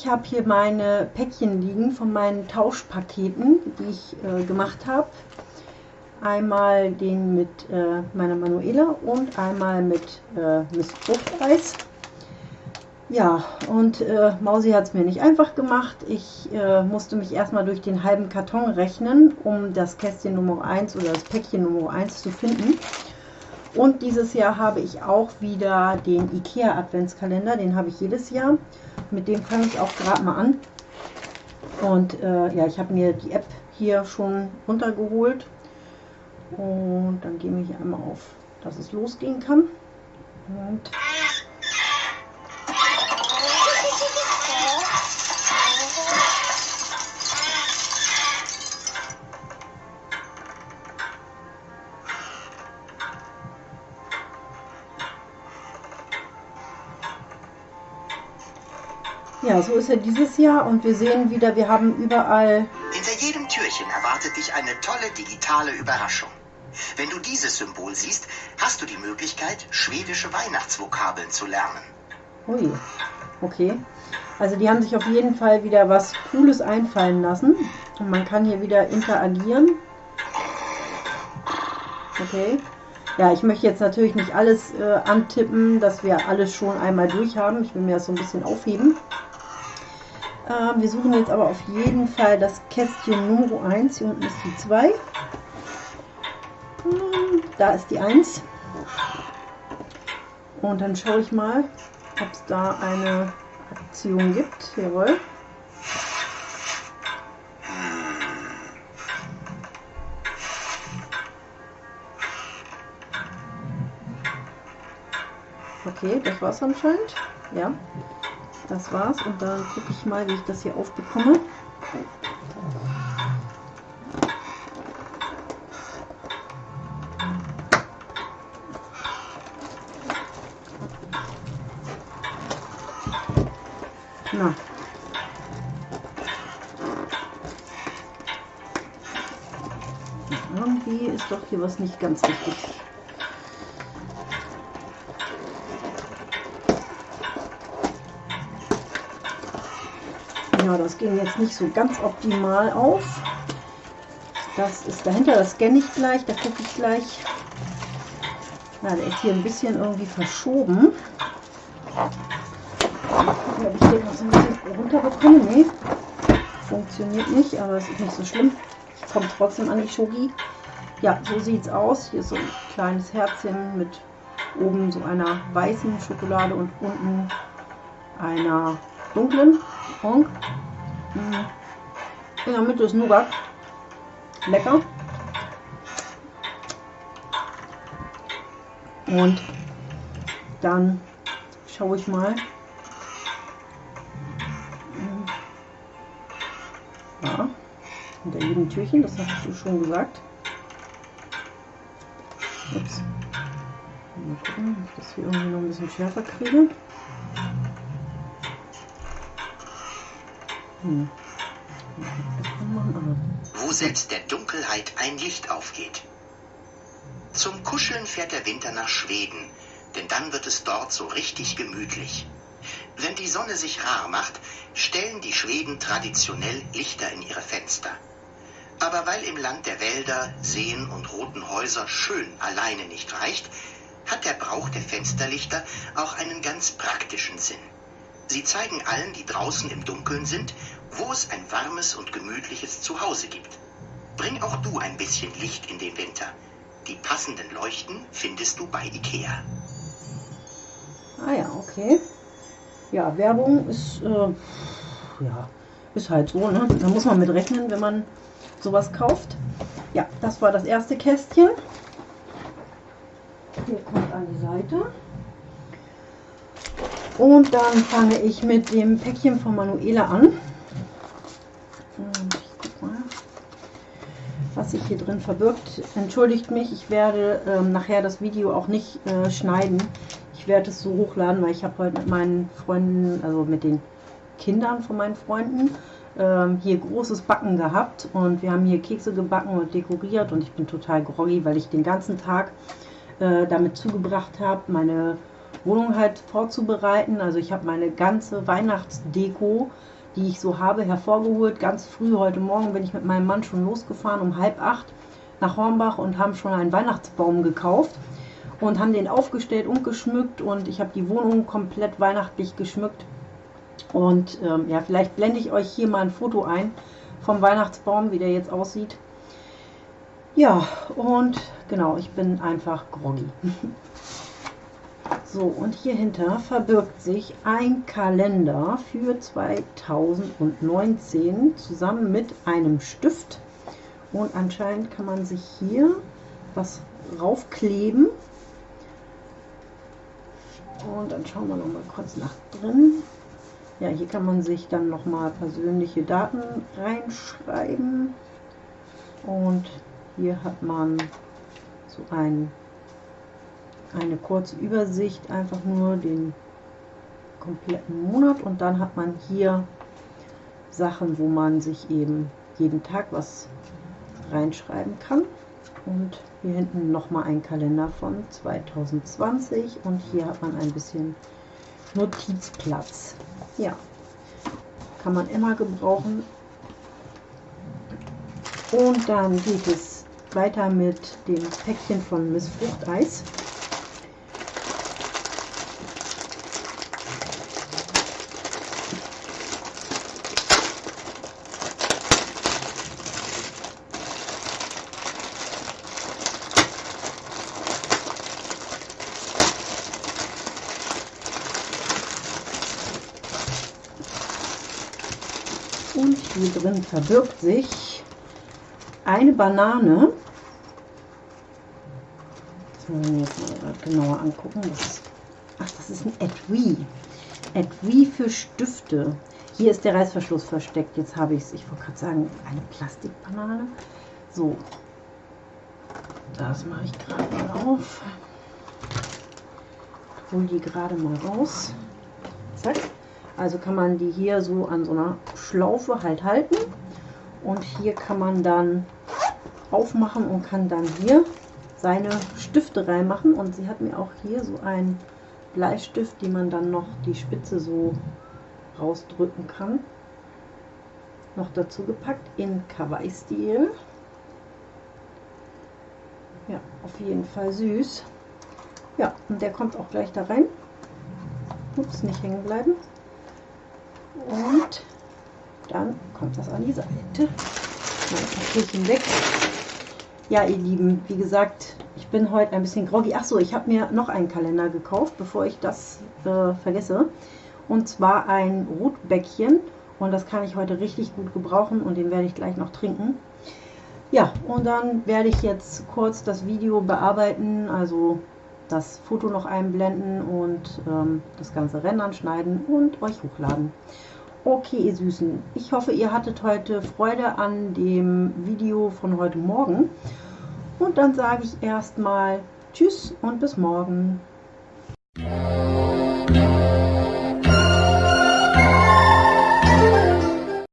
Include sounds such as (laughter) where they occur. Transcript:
ich habe hier meine Päckchen liegen von meinen Tauschpaketen, die ich äh, gemacht habe. Einmal den mit äh, meiner Manuela und einmal mit äh, Miss Fruchteis. Ja, und äh, Mausi hat es mir nicht einfach gemacht. Ich äh, musste mich erstmal durch den halben Karton rechnen, um das Kästchen Nummer 1 oder das Päckchen Nummer 1 zu finden. Und dieses Jahr habe ich auch wieder den IKEA Adventskalender, den habe ich jedes Jahr. Mit dem fange ich auch gerade mal an. Und äh, ja, ich habe mir die App hier schon runtergeholt. Und dann gehe ich einmal auf, dass es losgehen kann. Und Ja, so ist er dieses Jahr und wir sehen wieder, wir haben überall... Hinter jedem Türchen erwartet dich eine tolle digitale Überraschung. Wenn du dieses Symbol siehst, hast du die Möglichkeit, schwedische Weihnachtsvokabeln zu lernen. Ui, okay. Also die haben sich auf jeden Fall wieder was Cooles einfallen lassen. Und man kann hier wieder interagieren. Okay. Ja, ich möchte jetzt natürlich nicht alles äh, antippen, dass wir alles schon einmal durch haben. Ich will mir das so ein bisschen aufheben. Wir suchen jetzt aber auf jeden Fall das Kästchen Nummer 1. Hier unten ist die 2. Äh, da ist die 1. Und dann schaue ich mal, ob es da eine Aktion gibt. Jawohl. Okay, das war's anscheinend. Ja. Das war's und dann gucke ich mal, wie ich das hier aufbekomme. Na. Irgendwie ist doch hier was nicht ganz richtig. Ja, das ging jetzt nicht so ganz optimal auf. Das ist dahinter, das scanne ich gleich, da gucke ich gleich. Na, der ist hier ein bisschen irgendwie verschoben. Ob ich den noch so ein bisschen runterbekomme. Nee, funktioniert nicht, aber es ist nicht so schlimm. Ich komme trotzdem an die Schogi. Ja, so sieht es aus. Hier ist so ein kleines Herzchen mit oben so einer weißen Schokolade und unten einer dunklen. Und in der Mitte ist Nougat. Lecker. Und dann schaue ich mal. Ja, hinter jedem Türchen, das hast du schon gesagt. Ups. Mal gucken, ob ich das hier irgendwie noch ein bisschen schärfer kriege. Wo selbst der Dunkelheit ein Licht aufgeht. Zum Kuscheln fährt der Winter nach Schweden, denn dann wird es dort so richtig gemütlich. Wenn die Sonne sich rar macht, stellen die Schweden traditionell Lichter in ihre Fenster. Aber weil im Land der Wälder, Seen und roten Häuser schön alleine nicht reicht, hat der Brauch der Fensterlichter auch einen ganz praktischen Sinn. Sie zeigen allen, die draußen im Dunkeln sind, wo es ein warmes und gemütliches Zuhause gibt. Bring auch du ein bisschen Licht in den Winter. Die passenden Leuchten findest du bei Ikea. Ah ja, okay. Ja, Werbung ist, äh, ja, ist halt so, ne? Da muss man mit rechnen, wenn man sowas kauft. Ja, das war das erste Kästchen. Hier kommt an die Seite. Und dann fange ich mit dem Päckchen von Manuela an. Ich guck mal, was sich hier drin verbirgt. Entschuldigt mich, ich werde ähm, nachher das Video auch nicht äh, schneiden. Ich werde es so hochladen, weil ich habe heute mit meinen Freunden, also mit den Kindern von meinen Freunden, ähm, hier großes Backen gehabt. Und wir haben hier Kekse gebacken und dekoriert. Und ich bin total groggy, weil ich den ganzen Tag äh, damit zugebracht habe, meine Wohnung halt vorzubereiten. Also ich habe meine ganze Weihnachtsdeko, die ich so habe, hervorgeholt. Ganz früh heute Morgen bin ich mit meinem Mann schon losgefahren um halb acht nach Hornbach und haben schon einen Weihnachtsbaum gekauft und haben den aufgestellt und geschmückt und ich habe die Wohnung komplett weihnachtlich geschmückt. Und ähm, ja, vielleicht blende ich euch hier mal ein Foto ein vom Weihnachtsbaum, wie der jetzt aussieht. Ja, und genau, ich bin einfach groggy. (laughs) So, und hier hinter verbirgt sich ein Kalender für 2019 zusammen mit einem Stift. Und anscheinend kann man sich hier was raufkleben. Und dann schauen wir noch mal kurz nach drin. Ja, hier kann man sich dann noch mal persönliche Daten reinschreiben. Und hier hat man so ein, eine kurze Übersicht, einfach nur den kompletten Monat. Und dann hat man hier Sachen, wo man sich eben jeden Tag was reinschreiben kann. Und hier hinten nochmal ein Kalender von 2020 und hier hat man ein bisschen Notizplatz. Ja, kann man immer gebrauchen. Und dann geht es weiter mit dem Päckchen von Miss Fruchteis. Und hier drin verbirgt sich eine Banane. Das wollen wir jetzt mal genauer angucken. Das, ach, das ist ein Etui. Etui für Stifte. Hier ist der Reißverschluss versteckt. Jetzt habe ich es. Ich wollte gerade sagen, eine Plastikbanane. So. Das mache ich gerade mal auf. Hol die gerade mal raus. Zack. Also kann man die hier so an so einer Schlaufe halt halten. Und hier kann man dann aufmachen und kann dann hier seine Stifte reinmachen. Und sie hat mir auch hier so einen Bleistift, den man dann noch die Spitze so rausdrücken kann. Noch dazu gepackt in Kawaii-Stil. Ja, auf jeden Fall süß. Ja, und der kommt auch gleich da rein. Ups, nicht hängen bleiben. Und dann kommt das an die Seite. Mal weg. Ja, ihr Lieben, wie gesagt, ich bin heute ein bisschen groggy. Achso, ich habe mir noch einen Kalender gekauft, bevor ich das äh, vergesse. Und zwar ein Rotbäckchen. Und das kann ich heute richtig gut gebrauchen und den werde ich gleich noch trinken. Ja, und dann werde ich jetzt kurz das Video bearbeiten, also das Foto noch einblenden und ähm, das ganze Rennen schneiden und euch hochladen. Okay, ihr Süßen, ich hoffe, ihr hattet heute Freude an dem Video von heute Morgen. Und dann sage ich erstmal Tschüss und bis morgen.